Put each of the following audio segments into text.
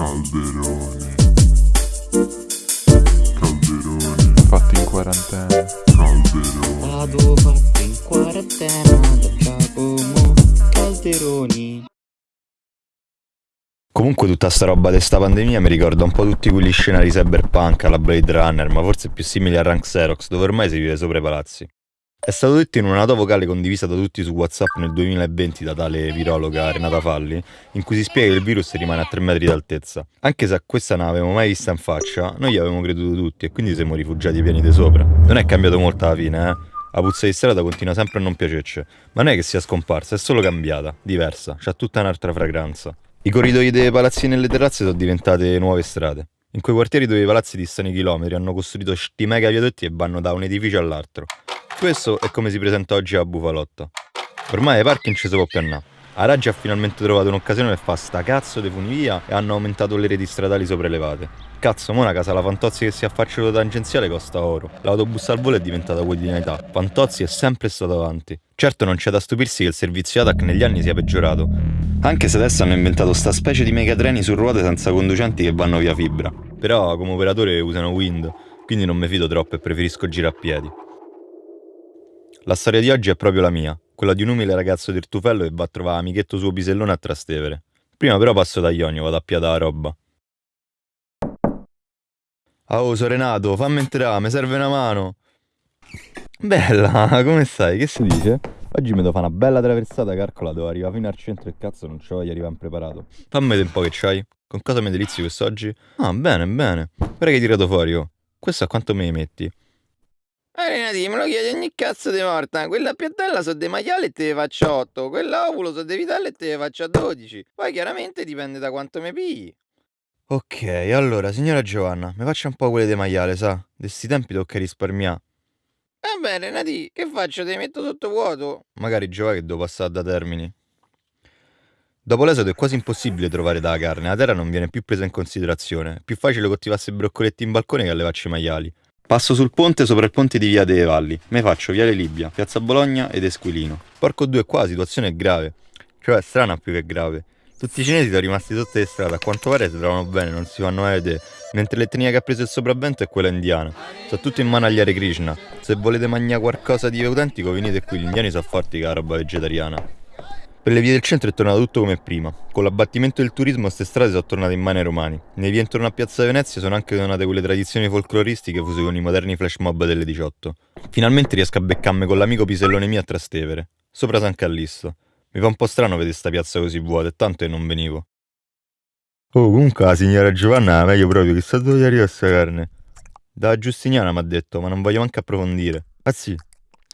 Calderoni. Calderoni. Fatti in quarantena. Calderoni. Vado fatto in quarantena da Giacomo Calderoni. Comunque tutta sta roba di sta pandemia mi ricorda un po' tutti quegli scenari cyberpunk alla Blade Runner, ma forse più simili a Rank Xerox, dove ormai si vive sopra i palazzi. È stato detto in una nota vocale condivisa da tutti su WhatsApp nel 2020 da tale virologa Renata Falli, in cui si spiega che il virus rimane a 3 metri d'altezza. Anche se a questa non avevamo mai vista in faccia, noi gli avevamo creduto tutti e quindi siamo rifugiati ai piani di sopra. Non è cambiato molto alla fine, eh. La puzza di strada continua sempre a non piacerci, ma non è che sia scomparsa, è solo cambiata, diversa, c'ha tutta un'altra fragranza. I corridoi dei palazzi nelle terrazze sono diventate nuove strade. In quei quartieri dove i palazzi distano i chilometri hanno costruito sti mega viadotti e vanno da un edificio all'altro. Questo è come si presenta oggi a Bufalotto. Ormai ai parchi non ci si può più andare. A Raggi ha finalmente trovato un'occasione per fa sta cazzo di funivia e hanno aumentato le reti stradali sopraelevate. Cazzo, mo una alla Fantozzi che si affaccia lo tangenziale costa oro. L'autobus al volo è diventata quotidianità. Fantozzi è sempre stato avanti. Certo non c'è da stupirsi che il servizio ATAC negli anni sia peggiorato. Anche se adesso hanno inventato sta specie di megatreni su ruote senza conducenti che vanno via fibra. Però come operatore usano Wind, quindi non mi fido troppo e preferisco girare a piedi. La storia di oggi è proprio la mia, quella di un umile ragazzo del Tufello che va a trovare amichetto suo pisellone a Trastevere. Prima però passo da Ionio, vado a piada la roba. Oh, sono Renato, fammi entrare, mi serve una mano. Bella, come stai? Che si dice? Oggi mi devo fare una bella traversata, calcola, devo arrivare fino al centro e cazzo non c'ho voglia di arrivare impreparato. Fammi vedere un po' che c'hai. Con cosa mi delizi quest'oggi? Ah, bene, bene. Guarda che hai tirato fuori, oh. Questo a quanto me li metti? Eh Renati, me lo chiedi ogni cazzo di morta. Quella piattella sono dei maiali e te ne faccio 8. Quella ovulo sono dei vitelli e te ne faccio 12. Poi chiaramente dipende da quanto mi pigli. Ok, allora, signora Giovanna, mi faccia un po' quelle di maiale, sa? De sti tempi tocca risparmiare. Va bene, Renati, che faccio? Te li metto sotto vuoto? Magari Giova che devo passare da termini. Dopo l'esodo è quasi impossibile trovare dalla carne, la terra non viene più presa in considerazione. È più facile coltivarsi broccoletti in balcone che allevarci i maiali. Passo sul ponte sopra il ponte di Via delle Valli. Me faccio Viale Libia, Piazza Bologna ed Esquilino. Porco due qua, la situazione è grave. Cioè strana più che grave. Tutti i cinesi sono rimasti sotto le strade, a quanto pare si trovano bene, non si fanno vedere. Mentre l'etnia che ha preso il sopravvento è quella indiana. Sono tutti in mano agli Hare Krishna. Se volete mangiare qualcosa di autentico venite qui, gli indiani sono forti che la roba vegetariana. Per le vie del centro è tornato tutto come prima. Con l'abbattimento del turismo queste strade sono tornate in mano ai romani. Nei vie intorno a Piazza Venezia sono anche tornate quelle tradizioni folcloristiche fuse con i moderni flash mob delle 18. Finalmente riesco a beccarmi con l'amico pisellone mio a Trastevere, sopra San Callisto. Mi fa un po' strano vedere sta piazza così vuota, e tanto che non venivo. Oh, comunque la signora Giovanna è meglio proprio, chissà dove arriva sta carne. Da Giustiniana mi ha detto, ma non voglio manco approfondire. Ah sì,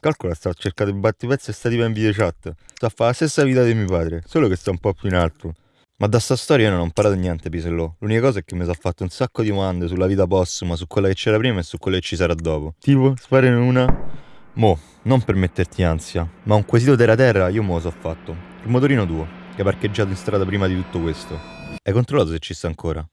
calcola sta cercando il battipezzo e sta tipo in video chat. Sta a fare la stessa vita di mio padre, solo che sta un po' più in alto. Ma da sta storia io non ho imparato niente, Pisellò. L'unica cosa è che mi sono fatto un sacco di domande sulla vita postuma, su quella che c'era prima e su quella che ci sarà dopo. Tipo, spare una... Mo, non per metterti ansia, ma un quesito terra terra io mo lo so fatto. Il motorino tuo, che è parcheggiato in strada prima di tutto questo. Hai controllato se ci sta ancora?